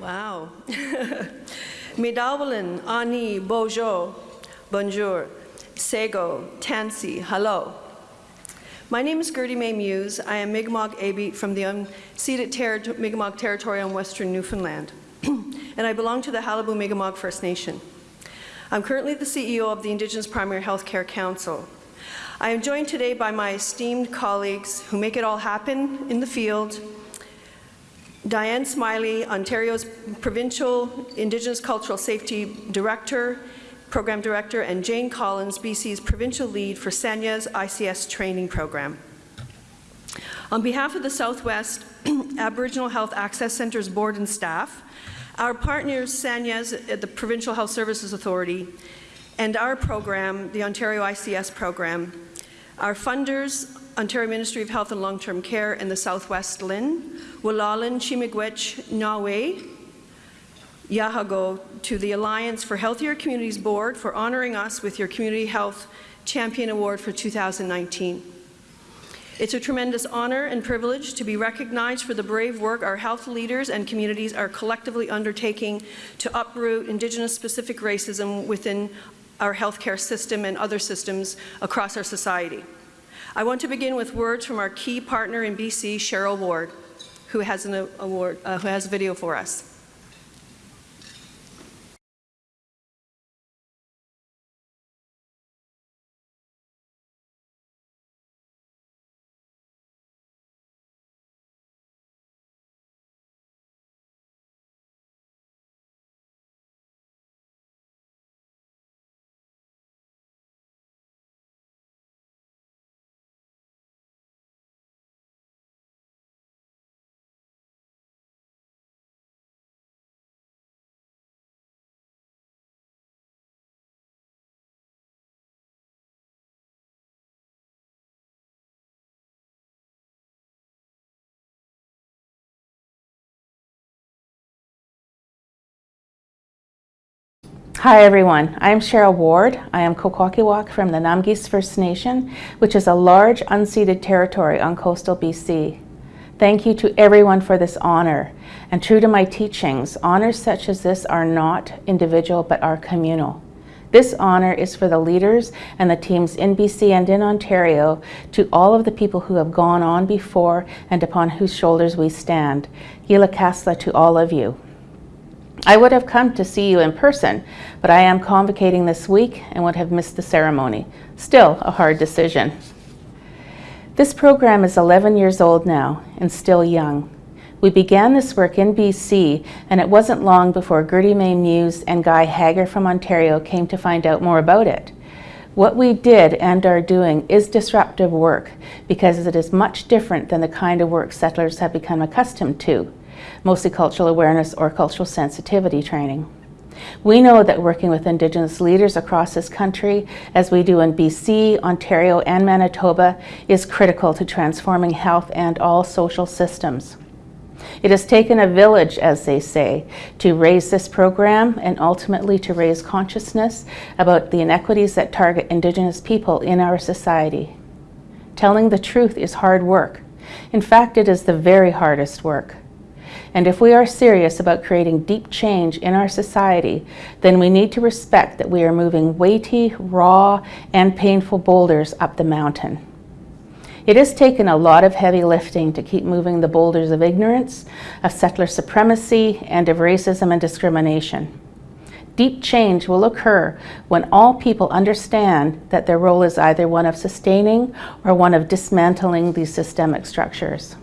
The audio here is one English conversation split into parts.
Wow. Midawalin, Ani, Bojo, Bonjour, Sego, Tansi, hello. My name is Gertie Mai Muise. I am Mi'kmaq Abit from the unceded ter Mi'kmaq territory on western Newfoundland, and I belong to the Qalipu Mi'kmaq First Nation. I'm currently the CEO of the Indigenous Primary Healthcare Council. I am joined today by my esteemed colleagues who make it all happen in the field, Diane Smylie, Ontario's Provincial Indigenous Cultural Safety Director, Program Director, and Jane Collins, BC's Provincial Lead for San'yas ICS Training Program. On behalf of the Southwest Aboriginal Health Access Centre's board and staff, our partners, San'yas at uh, the Provincial Health Services Authority, and our program, the Ontario ICS program, our funders, Ontario Ministry of Health and Long-Term Care and the Southwest LHIN, Walalan Chimigwech Nawe, Yahago to the Alliance for Healthier Communities Board for honoring us with your Community Health Champion Award for 2019. It's a tremendous honor and privilege to be recognized for the brave work our health leaders and communities are collectively undertaking to uproot Indigenous-specific racism within our healthcare system and other systems across our society. I want to begin with words from our key partner in BC, Cheryl Ward, who has, an award, uh, who has a video for us. Hi everyone, I'm Cheryl Ward. I am Kwakwaka'wakw from the Namgis First Nation, which is a large unceded territory on coastal BC. Thank you to everyone for this honor. And true to my teachings, honors such as this are not individual but are communal. This honor is for the leaders and the teams in BC and in Ontario, to all of the people who have gone on before and upon whose shoulders we stand. Gila Kasla to all of you. I would have come to see you in person, but I am convocating this week and would have missed the ceremony. Still a hard decision. This program is 11 years old now and still young. We began this work in BC and it wasn't long before Gertie Mai Muise and Guy Hager from Ontario came to find out more about it. What we did and are doing is disruptive work because it is much different than the kind of work settlers have become accustomed to mostly cultural awareness or cultural sensitivity training. We know that working with Indigenous leaders across this country, as we do in BC, Ontario, and Manitoba, is critical to transforming health and all social systems. It has taken a village, as they say, to raise this program and ultimately to raise consciousness about the inequities that target Indigenous people in our society. Telling the truth is hard work. In fact, it is the very hardest work. And if we are serious about creating deep change in our society, then we need to respect that we are moving weighty, raw, and painful boulders up the mountain. It has taken a lot of heavy lifting to keep moving the boulders of ignorance, of settler supremacy, and of racism and discrimination. Deep change will occur when all people understand that their role is either one of sustaining or one of dismantling these systemic structures.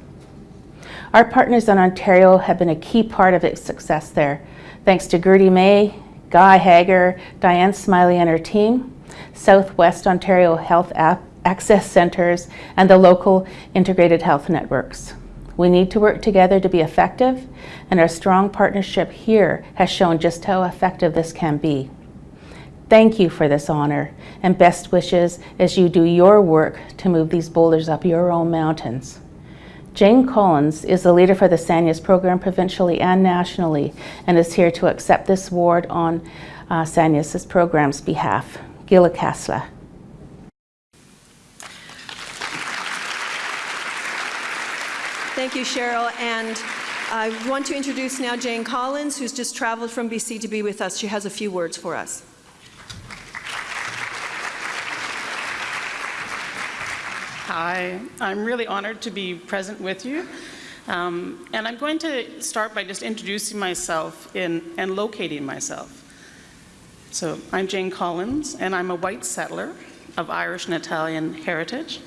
Our partners in Ontario have been a key part of its success there. Thanks to Gertie Mai, Guy Hager, Diane Smylie and her team, Southwest Ontario Health Access Centres, and the local integrated health networks. We need to work together to be effective, and our strong partnership here has shown just how effective this can be. Thank you for this honor, and best wishes as you do your work to move these boulders up your own mountains. Jane Collins is the leader for the SANYAS program provincially and nationally and is here to accept this award on uh, SANYAS' program's behalf. Gila Kasla. Thank you, Cheryl. And I want to introduce now Jane Collins, who's just traveled from BC to be with us. She has a few words for us. Hi, I'm really honored to be present with you. Um, and I'm going to start by just introducing myself in, and locating myself. So I'm Jane Collins, and I'm a white settler of Irish and Italian heritage.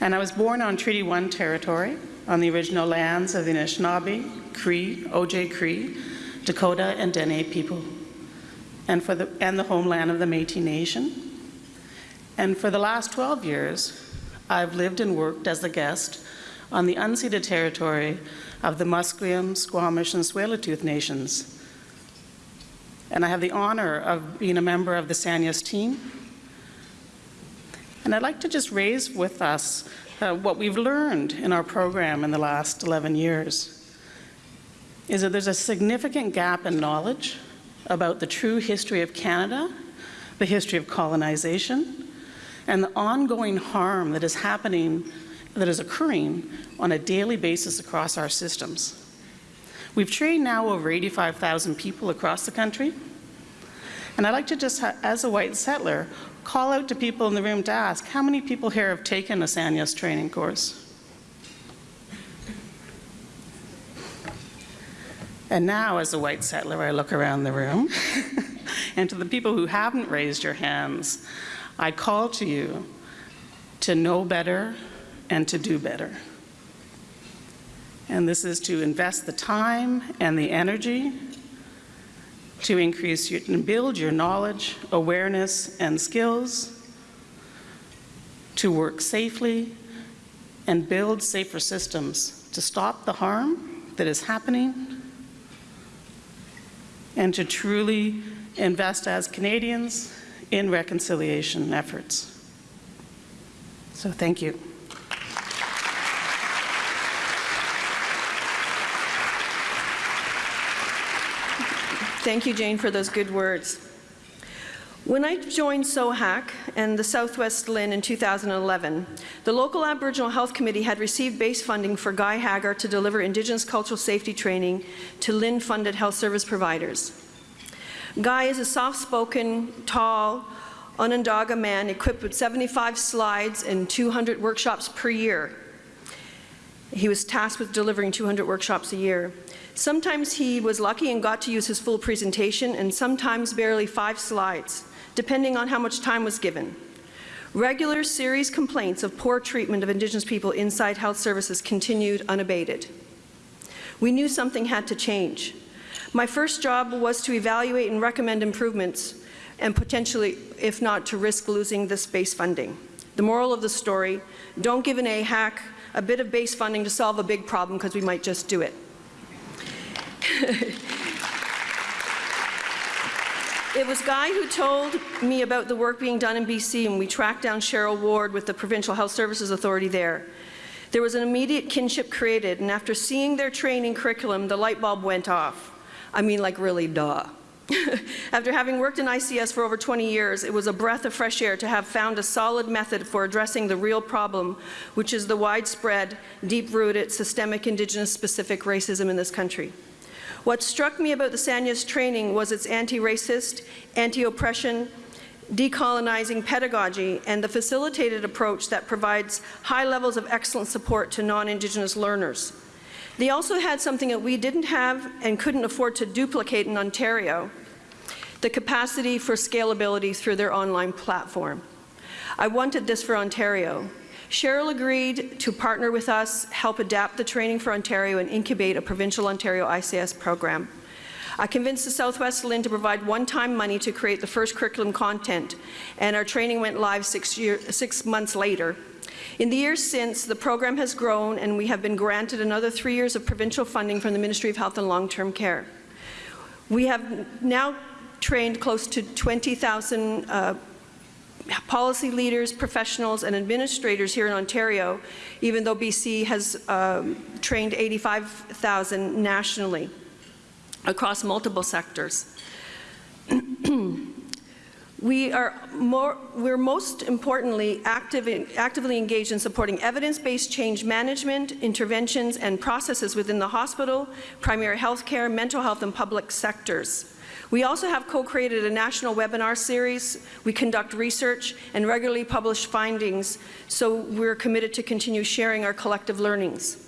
And I was born on Treaty 1 territory on the original lands of the Anishinaabe, Cree, Oji-Cree, Dakota, and Dene people, and, for the, and the homeland of the Métis Nation. And for the last 12 years, I've lived and worked as a guest on the unceded territory of the Musqueam, Squamish, and Tsleil-Waututh nations. And I have the honor of being a member of the Sanyas team. And I'd like to just raise with us uh, what we've learned in our program in the last 11 years is that there's a significant gap in knowledge about the true history of Canada, the history of colonization, and the ongoing harm that is happening, that is occurring on a daily basis across our systems. We've trained now over 85,000 people across the country. And I'd like to just, as a white settler, call out to people in the room to ask, how many people here have taken a Sanyas training course? And now, as a white settler, I look around the room, and to the people who haven't raised your hands, I call to you to know better and to do better. And this is to invest the time and the energy to increase your, and build your knowledge, awareness, and skills, to work safely and build safer systems to stop the harm that is happening, and to truly invest as Canadians in reconciliation efforts. So thank you. Thank you, Jane, for those good words. When I joined SOHAC and the Southwest LHIN in 2011, the local Aboriginal Health Committee had received base funding for Guy Hagar to deliver Indigenous cultural safety training to LHIN-funded health service providers. Guy is a soft-spoken, tall, Onondaga man equipped with 75 slides and 200 workshops per year. He was tasked with delivering 200 workshops a year. Sometimes he was lucky and got to use his full presentation, and sometimes barely five slides, depending on how much time was given. Regular serious complaints of poor treatment of Indigenous people inside health services continued unabated. We knew something had to change. My first job was to evaluate and recommend improvements and potentially, if not, to risk losing this base funding. The moral of the story, don't give an AHAC a bit of base funding to solve a big problem because we might just do it. it was Guy who told me about the work being done in BC and we tracked down Cheryl Ward with the Provincial Health Services Authority there. There was an immediate kinship created and after seeing their training curriculum, the light bulb went off. I mean like really duh. After having worked in ICS for over 20 years, it was a breath of fresh air to have found a solid method for addressing the real problem, which is the widespread, deep-rooted, systemic Indigenous-specific racism in this country. What struck me about the Sanyas training was its anti-racist, anti-oppression, decolonizing pedagogy, and the facilitated approach that provides high levels of excellent support to non-Indigenous learners. They also had something that we didn't have and couldn't afford to duplicate in Ontario, the capacity for scalability through their online platform. I wanted this for Ontario. Cheryl agreed to partner with us, help adapt the training for Ontario, and incubate a provincial Ontario ICS program. I convinced the Southwest LHIN to provide one-time money to create the first curriculum content, and our training went live six, year, six months later. In the years since, the program has grown and we have been granted another three years of provincial funding from the Ministry of Health and Long-Term Care. We have now trained close to 20,000 uh, policy leaders, professionals, and administrators here in Ontario, even though BC has um, trained 85,000 nationally across multiple sectors. We are more, we're most importantly active in, actively engaged in supporting evidence-based change management, interventions, and processes within the hospital, primary health care, mental health, and public sectors. We also have co-created a national webinar series. We conduct research and regularly publish findings, so we're committed to continue sharing our collective learnings.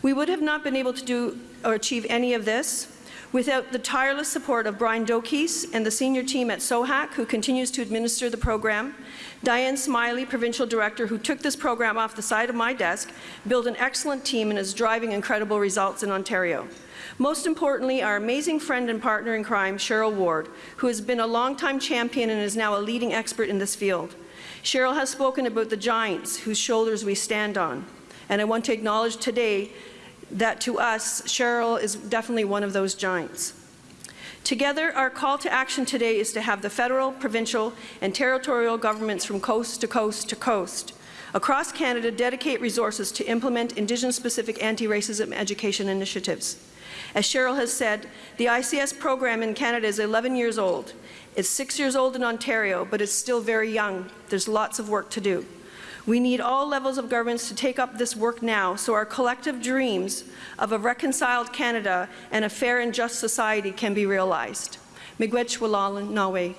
We would have not been able to do or achieve any of this without the tireless support of Brian Dokis and the senior team at SOHAC, who continues to administer the program, Diane Smylie, provincial director, who took this program off the side of my desk, built an excellent team, and is driving incredible results in Ontario. Most importantly, our amazing friend and partner in crime, Cheryl Ward, who has been a longtime champion and is now a leading expert in this field. Cheryl has spoken about the giants whose shoulders we stand on, and I want to acknowledge today that to us, Cheryl is definitely one of those giants. Together, our call to action today is to have the federal, provincial, and territorial governments from coast to coast to coast across Canada dedicate resources to implement Indigenous-specific anti-racism education initiatives. As Cheryl has said, the ICS program in Canada is 11 years old. It's six years old in Ontario, but it's still very young. There's lots of work to do. We need all levels of governments to take up this work now so our collective dreams of a reconciled Canada and a fair and just society can be realized. Miigwech Walalan Nawe.